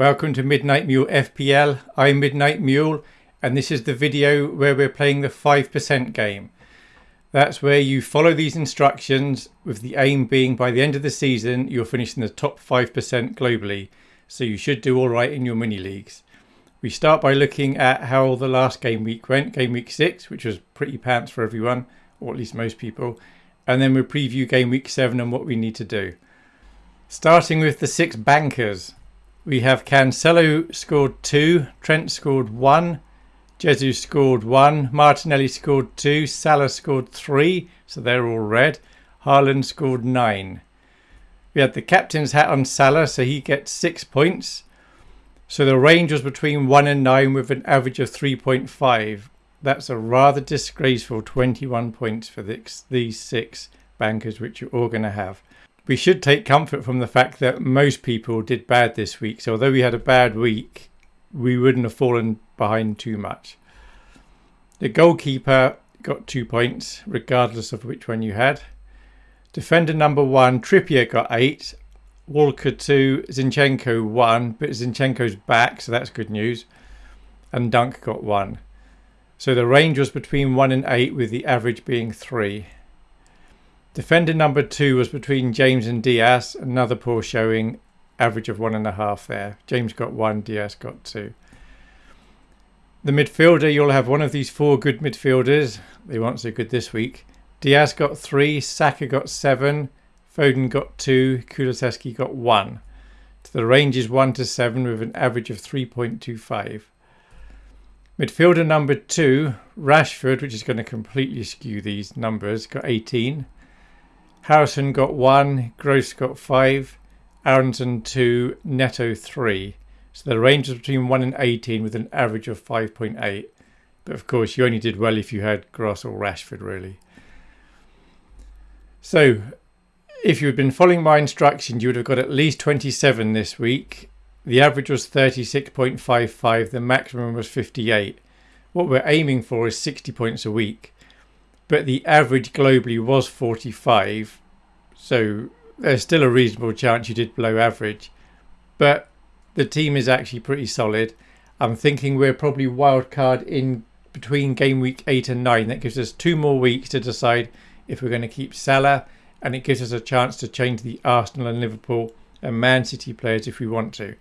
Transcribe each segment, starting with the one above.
Welcome to Midnight Mule FPL. I'm Midnight Mule and this is the video where we're playing the 5% game. That's where you follow these instructions with the aim being by the end of the season you'll finish in the top 5% globally. So you should do alright in your mini leagues. We start by looking at how the last game week went, game week 6, which was pretty pants for everyone, or at least most people. And then we preview game week 7 and what we need to do. Starting with the six bankers, we have Cancelo scored two, Trent scored one, Jesus scored one, Martinelli scored two, Salah scored three, so they're all red. Haaland scored nine. We had the captain's hat on Salah, so he gets six points. So the range was between one and nine with an average of 3.5. That's a rather disgraceful 21 points for this, these six bankers, which you're all going to have we should take comfort from the fact that most people did bad this week. So although we had a bad week, we wouldn't have fallen behind too much. The goalkeeper got two points, regardless of which one you had. Defender number one, Trippier got eight. Walker two, Zinchenko one, but Zinchenko's back, so that's good news. And Dunk got one. So the range was between one and eight, with the average being three. Defender number two was between James and Dias. Another poor showing, average of one and a half there. James got one, Dias got two. The midfielder, you'll have one of these four good midfielders. They weren't so good this week. Diaz got three, Saka got seven, Foden got two, Kulusevski got one. So the range is one to seven with an average of 3.25. Midfielder number two, Rashford, which is going to completely skew these numbers, got 18. Harrison got one, Gross got five, Aaronson two, Neto three. So the range was between 1 and 18 with an average of 5.8. But of course, you only did well if you had Gross or Rashford, really. So, if you had been following my instructions, you would have got at least 27 this week. The average was 36.55, the maximum was 58. What we're aiming for is 60 points a week but the average globally was 45. So there's still a reasonable chance you did below average. But the team is actually pretty solid. I'm thinking we're probably wildcard in between game week 8 and 9. That gives us two more weeks to decide if we're going to keep Salah and it gives us a chance to change the Arsenal and Liverpool and Man City players if we want to.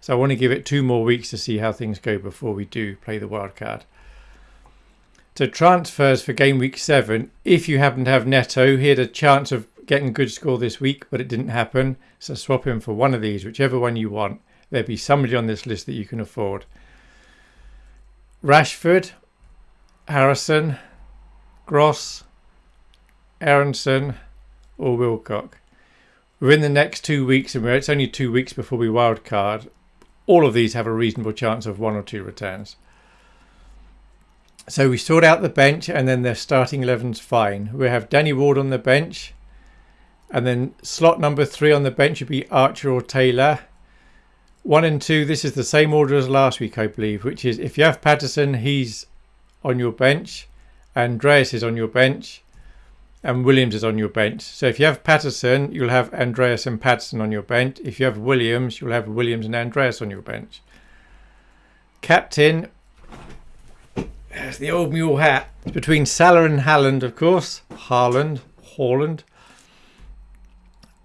So I want to give it two more weeks to see how things go before we do play the wild card. So transfers for game week seven. If you happen to have Neto, he had a chance of getting good score this week, but it didn't happen. So swap him for one of these, whichever one you want. There'll be somebody on this list that you can afford. Rashford, Harrison, Gross, Aaronson, or Willock. Within the next two weeks, and it's only two weeks before we wildcard, all of these have a reasonable chance of one or two returns. So we sort out the bench and then their starting 11's fine. We have Danny Ward on the bench. And then slot number three on the bench would be Archer or Taylor. One and two, this is the same order as last week, I believe, which is if you have Patterson, he's on your bench. Andreas is on your bench. And Williams is on your bench. So if you have Patterson, you'll have Andreas and Patterson on your bench. If you have Williams, you'll have Williams and Andreas on your bench. Captain, there's the old mule hat. It's between Salah and Haaland, of course. Haaland, Haaland.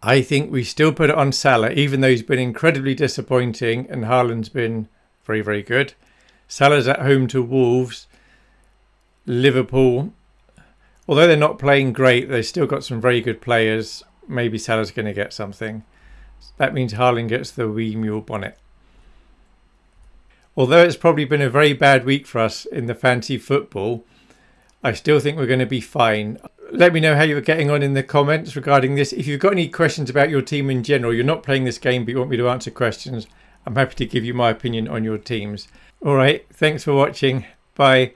I think we still put it on Salah, even though he's been incredibly disappointing and Haaland's been very, very good. Salah's at home to Wolves. Liverpool, although they're not playing great, they've still got some very good players. Maybe Salah's going to get something. That means Haaland gets the wee mule bonnet although it's probably been a very bad week for us in the fantasy football, I still think we're going to be fine. Let me know how you're getting on in the comments regarding this. If you've got any questions about your team in general, you're not playing this game, but you want me to answer questions, I'm happy to give you my opinion on your teams. All right, thanks for watching. Bye.